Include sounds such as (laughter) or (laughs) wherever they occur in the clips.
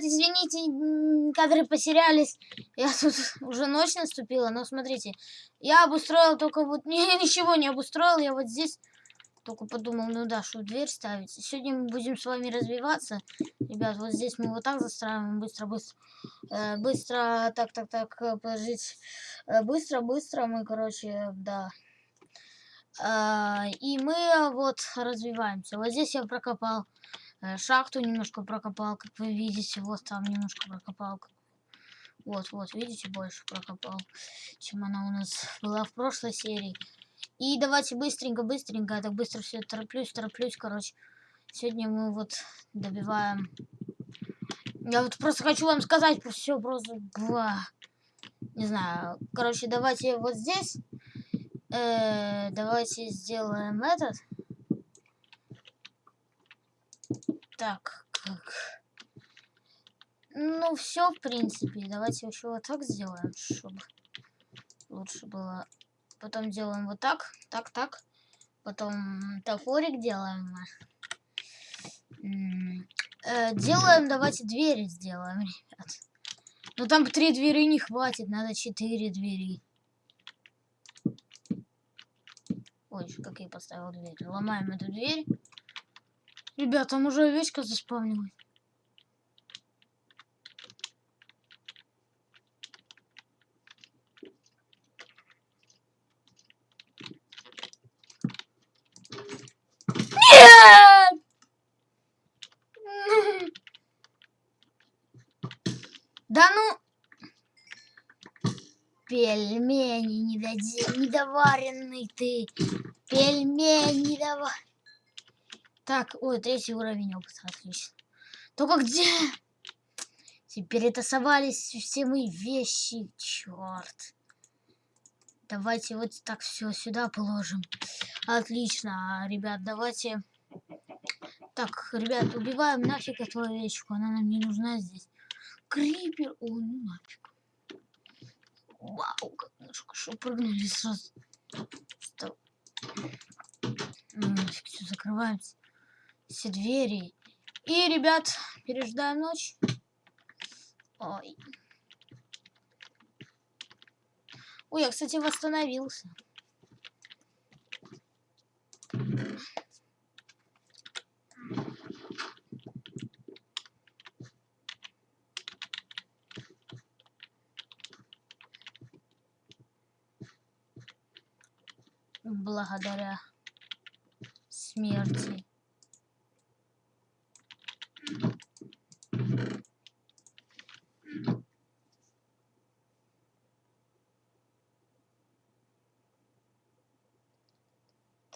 ребят, извините, кадры потерялись. Я тут (laughs) уже ночь наступила, но смотрите. Я обустроил только вот... (laughs) Не, ничего не обустроил, я вот здесь только подумал, ну да, что дверь ставить. Сегодня мы будем с вами развиваться. Ребят, вот здесь мы вот так застраиваем. Быстро, быстро. Э, быстро, так, так, так, э, подождите. Э, быстро, быстро мы, короче, да. Э, и мы вот развиваемся. Вот здесь я прокопал шахту, немножко прокопал, как вы видите. Вот там немножко прокопал. Вот, вот, видите, больше прокопал, чем она у нас (laughs) была в прошлой серии. И давайте быстренько, быстренько, я так быстро все тороплюсь, тороплюсь, короче. Сегодня мы вот добиваем... Я вот просто хочу вам сказать все, просто... Бла. Не знаю, короче, давайте вот здесь... Э, давайте сделаем этот. Так, как... Ну, все, в принципе. Давайте еще вот так сделаем, чтобы лучше было Потом делаем вот так, так, так. Потом топорик делаем. Э, делаем, давайте двери сделаем, ребят. Но там три двери не хватит, надо четыре двери. Ой, как я поставил дверь. Ломаем эту дверь. Ребят, там уже овечка заспавнилась. Да ну... Пельмени недоди... недоваренный ты. Пельмени недовар... Так, ой, третий уровень опыта, отлично. Только где? Теперь это совались все мои вещи, черт. Давайте вот так все сюда положим. Отлично, ребят, давайте... Так, ребят, убиваем нафиг эту овечку, она нам не нужна здесь. Крипер, о, ну нафиг. Вау, как хорошо прыгнули сразу. Стоп. Ну, нафиг, все, закрываем все двери. И, ребят, переждаем ночь. Ой. Ой, я, кстати, восстановился. Благодаря смерти.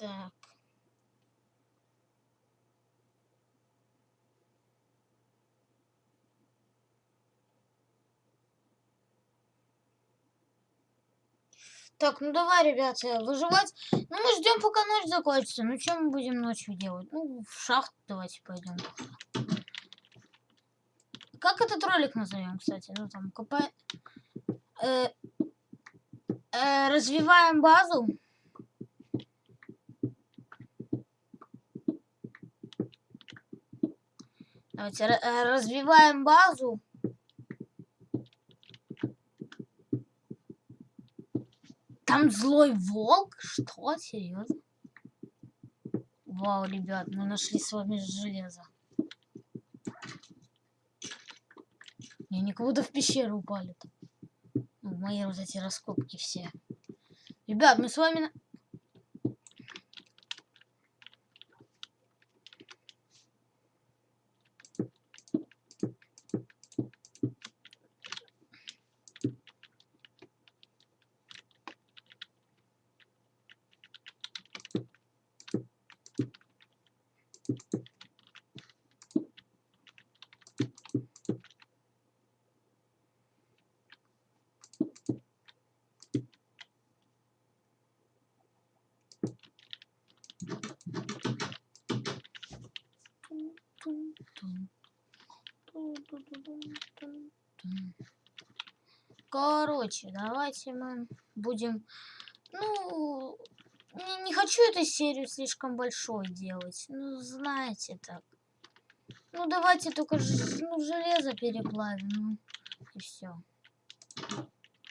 Так. Так, ну давай, ребята, выживать. Ну, мы ждем, пока ночь закончится. Ну, что мы будем ночью делать? Ну, в шахту давайте пойдем. Как этот ролик назовем, кстати? Ну, там, копаем... Э, э, развиваем базу. Давайте э, развиваем базу. Там злой волк? Что? Серьезно? Вау, ребят, мы нашли с вами железо. И они будто в пещеру упали. Ну, мои вот эти раскопки все. Ребят, мы с вами... Короче, давайте мы будем... Ну, не, не хочу эту серию слишком большой делать. Ну, знаете так. Ну давайте только ну, железо переплавим. Ну, и все.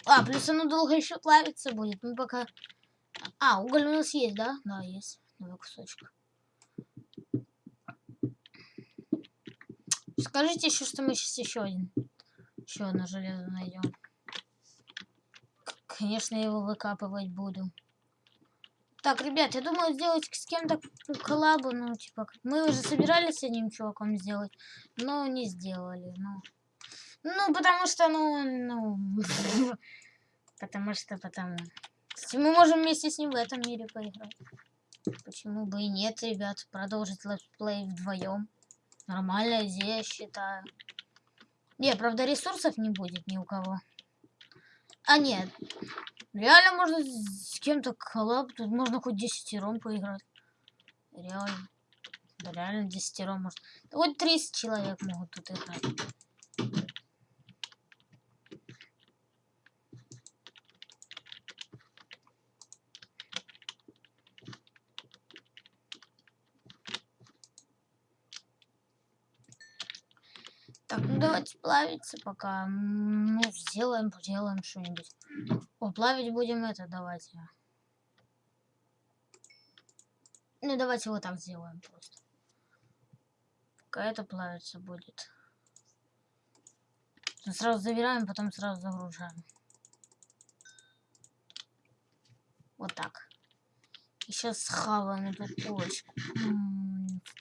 А, плюс оно долго еще плавиться будет. Мы пока... А, уголь у нас есть, да? Да, есть. Два кусочка. Скажите еще, что мы сейчас еще один. Еще одно железо найдем. Конечно, его выкапывать буду. Так, ребят, я думаю сделать с кем-то коллабу, ну, типа, мы уже собирались с одним чуваком сделать, но не сделали, ну. Ну, потому что, ну, ну, (laughs) потому что, потому. Мы можем вместе с ним в этом мире поиграть. Почему бы и нет, ребят, продолжить летсплей вдвоем. Нормальная идея, считаю. Не, правда, ресурсов не будет ни у кого. А нет, реально можно с кем-то коллаб, тут можно хоть десятером поиграть. Реально. Да реально десятером может. Да хоть 30 человек могут тут играть. Так, давайте плавиться пока. Ну, сделаем, сделаем что-нибудь. О, плавить будем это, давайте. Ну, давайте вот так сделаем просто. Пока это плавиться будет. Ну, Сразу забираем, потом сразу загружаем. Вот так. И сейчас схаваем эту курочку.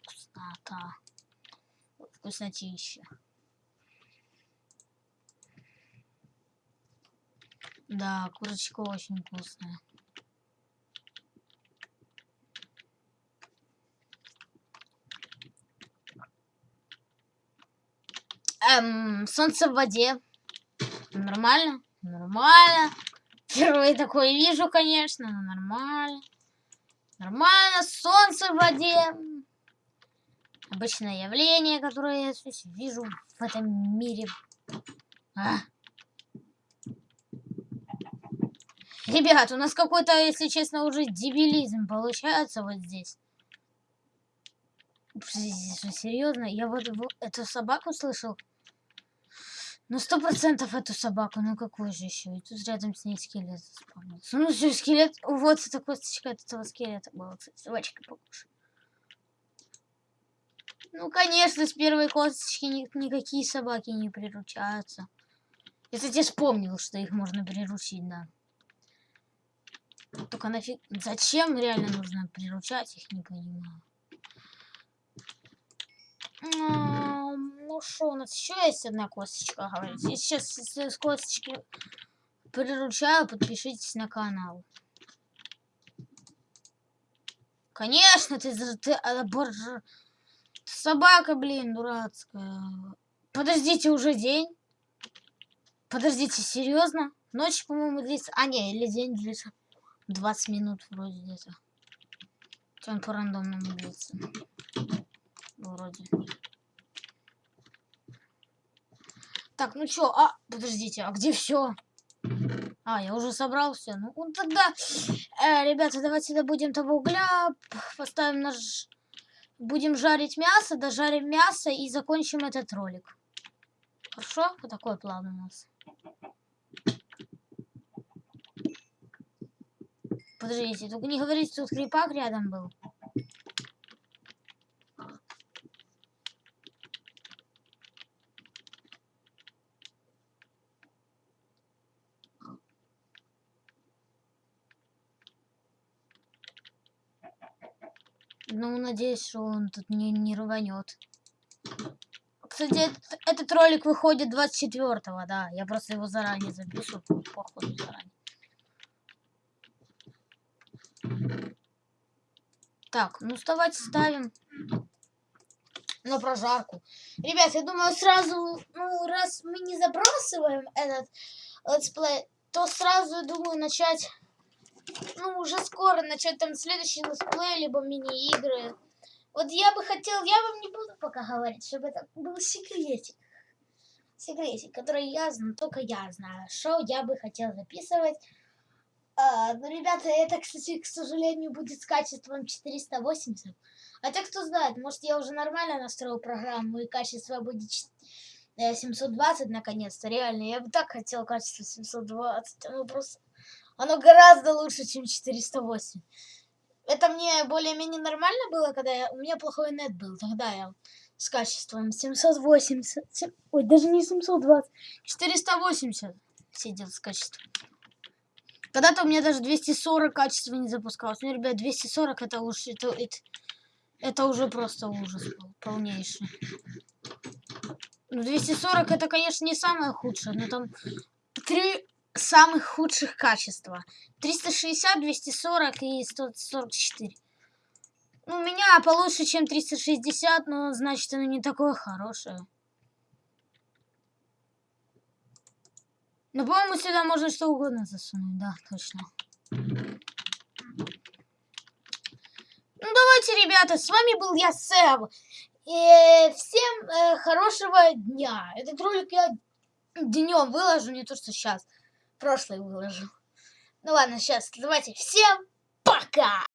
Вкуснота. Вкуснотища. Да, курочка очень вкусная. Эм, солнце в воде. Нормально? Нормально. Впервые такое вижу, конечно, но нормально. Нормально, солнце в воде. Обычное явление, которое я вижу в этом мире. А. Ребят, у нас какой-то, если честно, уже дебилизм получается вот здесь. Серьезно, я вот эту собаку слышал. Ну, сто процентов эту собаку, ну какую же еще? И тут рядом с ней скелет заспавнился. Ну, все, скелет, вот эта косточка от этого скелета была, кстати, собачка похожа. Ну, конечно, с первой косточки ни- никакие собаки не приручаются. Я, кстати, вспомнил, что их можно приручить, да. Только нафиг... Зачем реально нужно приручать, их не понимаю. Ну что, у нас еще есть одна косточка, говорится. Я сейчас с косточки приручаю, подпишитесь на канал. Конечно, ты, за- ты а, боже, собака, блин, дурацкая. Подождите, уже день? Подождите, серьезно? Ночь, по-моему, длится. А, не, или день длится. 20 минут вроде где-то. Он по рандомному длится. Вроде. Так, ну чё, а, подождите, а где все? А, я уже собрал все. Ну, вот тогда, э, ребята, давайте добудем того угля, поставим наш... Будем жарить мясо, дожарим мясо и закончим этот ролик. Хорошо? Вот такой план у нас. Подождите, только не говорите, тут крипак рядом был. Ну, надеюсь, что он тут не, не рванет. Кстати, этот, этот ролик выходит 24-го, да. Я просто его заранее запишу, по- походу заранее. Так, ну давайте ставим на прожарку. Ребят, я думаю, сразу, ну, раз мы не забрасываем этот летсплей, то сразу, думаю, начать, ну, уже скоро начать там следующий летсплей, либо мини-игры. Вот я бы хотел, я вам не буду пока говорить, чтобы это был секретик. Секретик, который я знаю, только я знаю, что я бы хотел записывать. А, ну, ребята, это, кстати, к сожалению, будет с качеством 480. Хотя кто знает, может я уже нормально настроил программу и качество будет ч- э, 720 наконец-то. Реально, я бы так хотел качество 720. Оно просто... Оно гораздо лучше, чем 408. Это мне более-менее нормально было, когда я... у меня плохой нет был. Тогда я с качеством 780... сем- Ой, даже не 720. 480 сидел с качеством. Когда-то у меня даже 240 качества не запускалось. Ну, ребят, 240 это уж... Это, это, это уже просто ужас был, полнейший. Ну, 240 это, конечно, не самое худшее, но там три самых худших качества. 360, 240 и 144. Ну, у меня получше, чем 360, но значит оно не такое хорошее. Ну, по-моему, сюда можно что угодно засунуть, да, точно. Ну, давайте, ребята, с вами был я, Сэм. И всем э, хорошего дня. Этот ролик я днем выложу, не то, что сейчас. Прошлый выложу. Ну ладно, сейчас давайте. Всем пока!